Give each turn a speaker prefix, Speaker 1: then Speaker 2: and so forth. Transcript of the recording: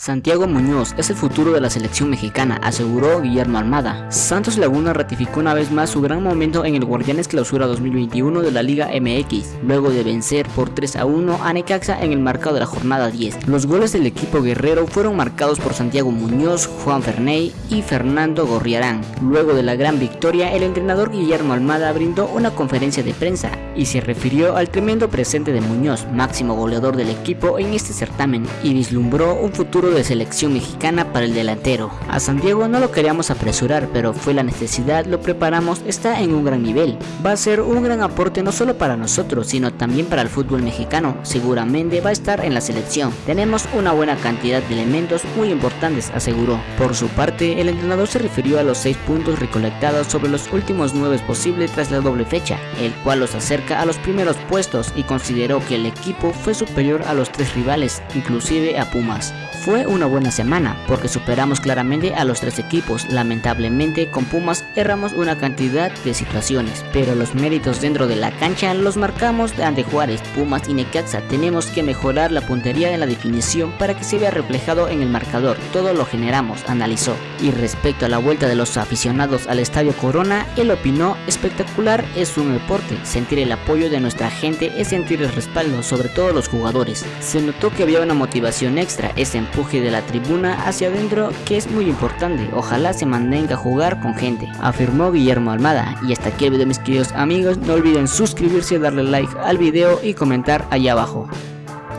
Speaker 1: Santiago Muñoz es el futuro de la selección mexicana, aseguró Guillermo Almada. Santos Laguna ratificó una vez más su gran momento en el Guardianes Clausura 2021 de la Liga MX, luego de vencer por 3 a 1 a Necaxa en el marcado de la jornada 10. Los goles del equipo guerrero fueron marcados por Santiago Muñoz, Juan Ferney y Fernando Gorriarán. Luego de la gran victoria, el entrenador Guillermo Almada brindó una conferencia de prensa y se refirió al tremendo presente de Muñoz, máximo goleador del equipo en este certamen, y vislumbró un futuro de selección mexicana para el delantero. A Santiago no lo queríamos apresurar, pero fue la necesidad, lo preparamos, está en un gran nivel. Va a ser un gran aporte no solo para nosotros, sino también para el fútbol mexicano. Seguramente va a estar en la selección. Tenemos una buena cantidad de elementos muy importantes, aseguró. Por su parte, el entrenador se refirió a los 6 puntos recolectados sobre los últimos 9 posibles tras la doble fecha, el cual los acerca a los primeros puestos y consideró que el equipo fue superior a los tres rivales, inclusive a Pumas. Fue una buena semana porque superamos claramente a los tres equipos, lamentablemente con Pumas erramos una cantidad de situaciones, pero los méritos dentro de la cancha los marcamos ante Juárez, Pumas y Necaxa, tenemos que mejorar la puntería en la definición para que se vea reflejado en el marcador, todo lo generamos, analizó. Y respecto a la vuelta de los aficionados al Estadio Corona, él opinó, espectacular es un deporte, sentir el apoyo de nuestra gente es sentir el respaldo, sobre todo los jugadores. Se notó que había una motivación extra, ese de la tribuna hacia adentro que es muy importante, ojalá se mantenga a jugar con gente, afirmó Guillermo Almada. Y hasta aquí el video mis queridos amigos, no olviden suscribirse, darle like al video y comentar allá abajo.